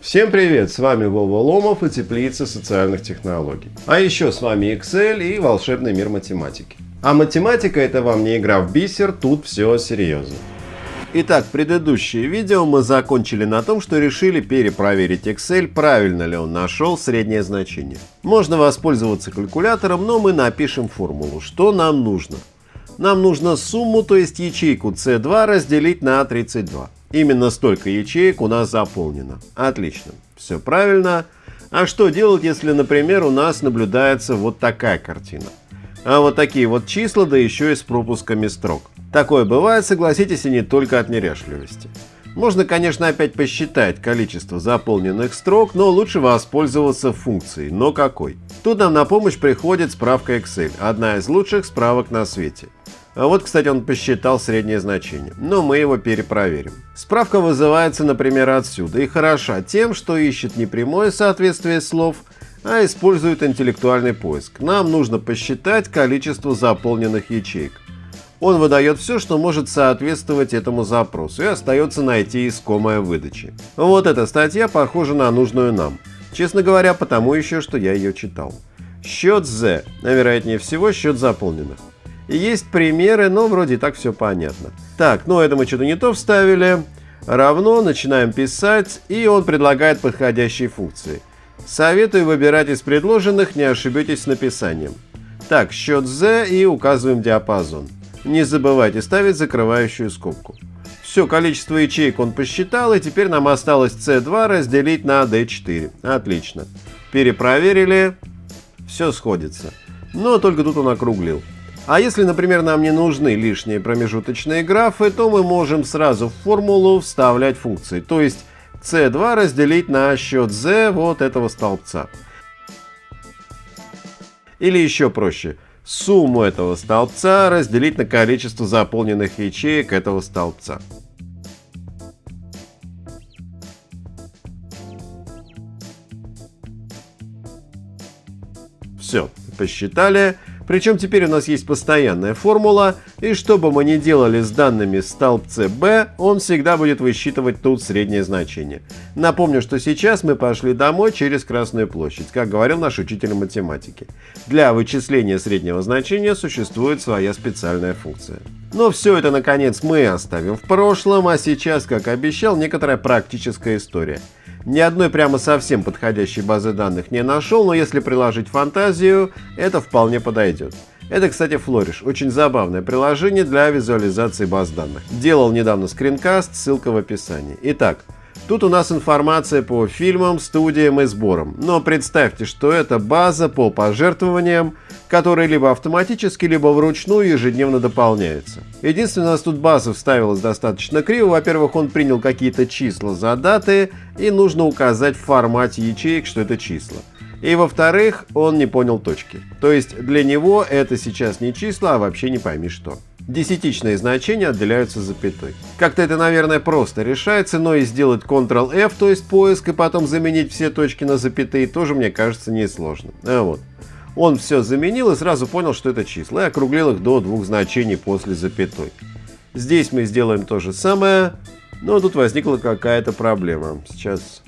Всем привет! С вами Вова Ломов и Теплица социальных технологий. А еще с вами Excel и волшебный мир математики. А математика это вам не игра в бисер, тут все серьезно. Итак, предыдущее видео мы закончили на том, что решили перепроверить Excel, правильно ли он нашел среднее значение. Можно воспользоваться калькулятором, но мы напишем формулу. Что нам нужно? Нам нужно сумму, то есть ячейку C2 разделить на 32. Именно столько ячеек у нас заполнено. Отлично. Все правильно. А что делать, если, например, у нас наблюдается вот такая картина? А вот такие вот числа, да еще и с пропусками строк. Такое бывает, согласитесь, и не только от неряшливости. Можно, конечно, опять посчитать количество заполненных строк, но лучше воспользоваться функцией. Но какой? Тут нам на помощь приходит справка Excel, одна из лучших справок на свете. А вот, кстати, он посчитал среднее значение, но мы его перепроверим. Справка вызывается, например, отсюда и хороша тем, что ищет не прямое соответствие слов, а использует интеллектуальный поиск. Нам нужно посчитать количество заполненных ячеек. Он выдает все, что может соответствовать этому запросу, и остается найти искомое выдачи. Вот эта статья похожа на нужную нам. Честно говоря, потому еще, что я ее читал. Счет Z, а вероятнее всего счет заполненных. Есть примеры, но вроде так все понятно. Так, ну это мы что-то не то вставили. Равно, начинаем писать, и он предлагает подходящие функции. Советую выбирать из предложенных, не ошибетесь с написанием. Так, счет Z и указываем диапазон. Не забывайте ставить закрывающую скобку. Все, количество ячеек он посчитал, и теперь нам осталось C2 разделить на D4. Отлично. Перепроверили. Все сходится. Но только тут он округлил. А если, например, нам не нужны лишние промежуточные графы, то мы можем сразу в формулу вставлять функции. То есть C2 разделить на счет Z вот этого столбца. Или еще проще – сумму этого столбца разделить на количество заполненных ячеек этого столбца. Все, посчитали. Причем теперь у нас есть постоянная формула, и что бы мы ни делали с данными столбце b, он всегда будет высчитывать тут среднее значение. Напомню, что сейчас мы пошли домой через Красную площадь, как говорил наш учитель математики. Для вычисления среднего значения существует своя специальная функция. Но все это, наконец, мы оставим в прошлом, а сейчас, как обещал, некоторая практическая история. Ни одной прямо совсем подходящей базы данных не нашел, но если приложить фантазию, это вполне подойдет. Это, кстати, Flourish. Очень забавное приложение для визуализации баз данных. Делал недавно скринкаст, ссылка в описании. Итак, Тут у нас информация по фильмам, студиям и сборам. Но представьте, что это база по пожертвованиям, которые либо автоматически, либо вручную ежедневно дополняются. Единственное, у нас тут база вставилась достаточно криво. Во-первых, он принял какие-то числа за даты, и нужно указать в формате ячеек, что это числа. И во-вторых, он не понял точки. То есть для него это сейчас не числа, а вообще не пойми что десятичные значения отделяются запятой. Как-то это, наверное, просто решается, но и сделать Ctrl-F, то есть поиск, и потом заменить все точки на запятые, тоже, мне кажется, несложно. А вот. Он все заменил и сразу понял, что это числа, и округлил их до двух значений после запятой. Здесь мы сделаем то же самое, но тут возникла какая-то проблема. Сейчас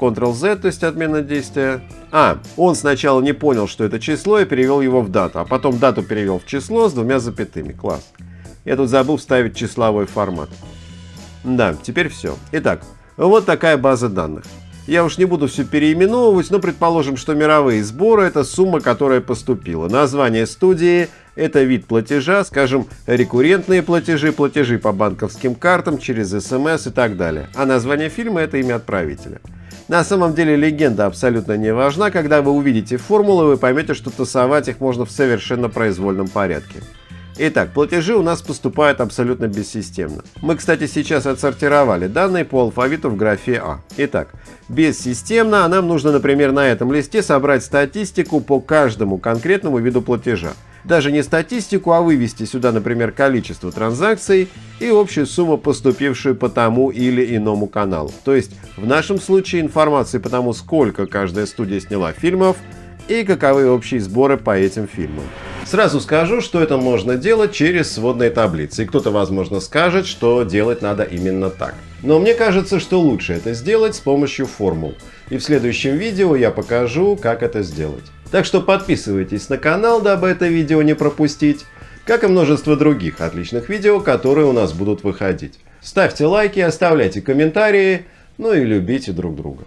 Ctrl-Z, то есть отмена действия. А, он сначала не понял, что это число и перевел его в дату, а потом дату перевел в число с двумя запятыми. Класс. Я тут забыл вставить числовой формат. Да, теперь все. Итак, вот такая база данных. Я уж не буду все переименовывать, но предположим, что мировые сборы – это сумма, которая поступила. Название студии – это вид платежа, скажем, рекуррентные платежи, платежи по банковским картам, через СМС и так далее. А название фильма – это имя отправителя. На самом деле легенда абсолютно не важна. Когда вы увидите формулы, вы поймете, что тасовать их можно в совершенно произвольном порядке. Итак, платежи у нас поступают абсолютно бессистемно. Мы, кстати, сейчас отсортировали данные по алфавиту в графе А. Итак, бессистемно, а нам нужно, например, на этом листе собрать статистику по каждому конкретному виду платежа даже не статистику, а вывести сюда, например, количество транзакций и общую сумму, поступившую по тому или иному каналу. То есть в нашем случае информации по тому, сколько каждая студия сняла фильмов и каковы общие сборы по этим фильмам. Сразу скажу, что это можно делать через сводные таблицы. И кто-то, возможно, скажет, что делать надо именно так. Но мне кажется, что лучше это сделать с помощью формул. И в следующем видео я покажу, как это сделать. Так что подписывайтесь на канал, дабы это видео не пропустить, как и множество других отличных видео, которые у нас будут выходить. Ставьте лайки, оставляйте комментарии, ну и любите друг друга.